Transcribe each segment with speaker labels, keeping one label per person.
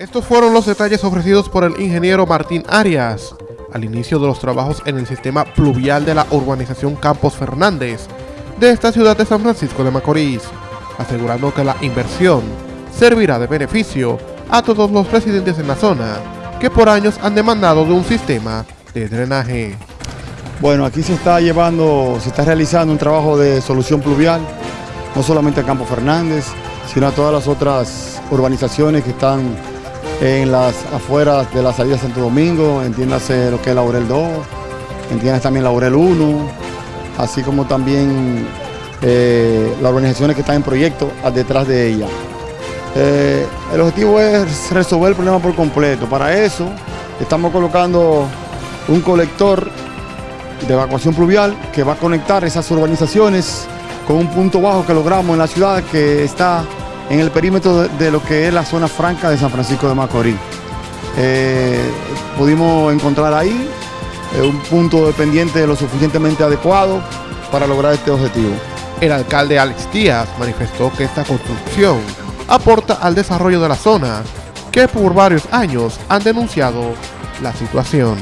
Speaker 1: Estos fueron los detalles ofrecidos por el ingeniero Martín Arias al inicio de los trabajos en el sistema pluvial de la urbanización Campos Fernández de esta ciudad de San Francisco de Macorís, asegurando que la inversión servirá de beneficio a todos los residentes en la zona que por años han demandado de un sistema de drenaje.
Speaker 2: Bueno, aquí se está llevando, se está realizando un trabajo de solución pluvial, no solamente a Campo Fernández, sino a todas las otras urbanizaciones que están en las afueras de la salida de Santo Domingo, entiéndase lo que es Laurel 2, entiéndase también Laurel 1, así como también eh, las organizaciones que están en proyecto detrás de ella. Eh, el objetivo es resolver el problema por completo. Para eso estamos colocando un colector de evacuación pluvial que va a conectar esas urbanizaciones con un punto bajo que logramos en la ciudad que está en el perímetro de, lo que es la zona franca de San Francisco de Macorís. Eh, pudimos encontrar ahí eh, un punto dependiente lo suficientemente adecuado para lograr este objetivo.
Speaker 1: El alcalde Alex Díaz manifestó que esta construcción aporta al desarrollo de la zona, que por varios años han denunciado la situación.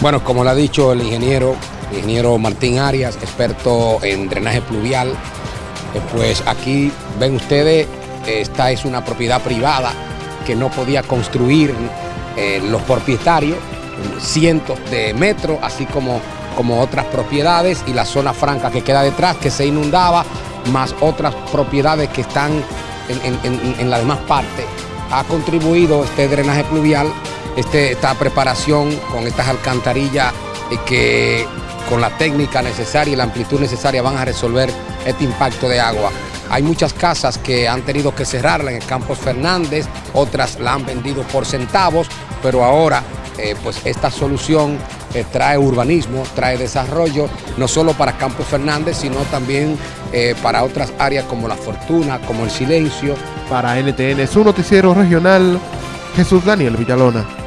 Speaker 3: Bueno, como lo ha dicho el ingeniero, el ingeniero Martín Arias, experto en drenaje pluvial, eh, pues aquí ven ustedes, esta es una propiedad privada que no podía construir eh, los propietarios, cientos de metros, así como, como otras propiedades y la zona franca que queda detrás que se inundaba, más otras propiedades que están en, la demás parte, ha contribuido este drenaje pluvial, este, esta preparación con estas alcantarillas eh, que con la técnica necesaria y la amplitud necesaria van a resolver este impacto de agua. Hay muchas casas que han tenido que cerrarla en el Campos Fernández, otras la han vendido por centavos, pero ahora eh, pues esta solución eh, trae urbanismo, trae desarrollo, no solo para Campos Fernández, sino también eh, para otras áreas como La Fortuna, como El Silencio.
Speaker 1: Para NTN, su noticiero regional, Jesús Daniel Villalona.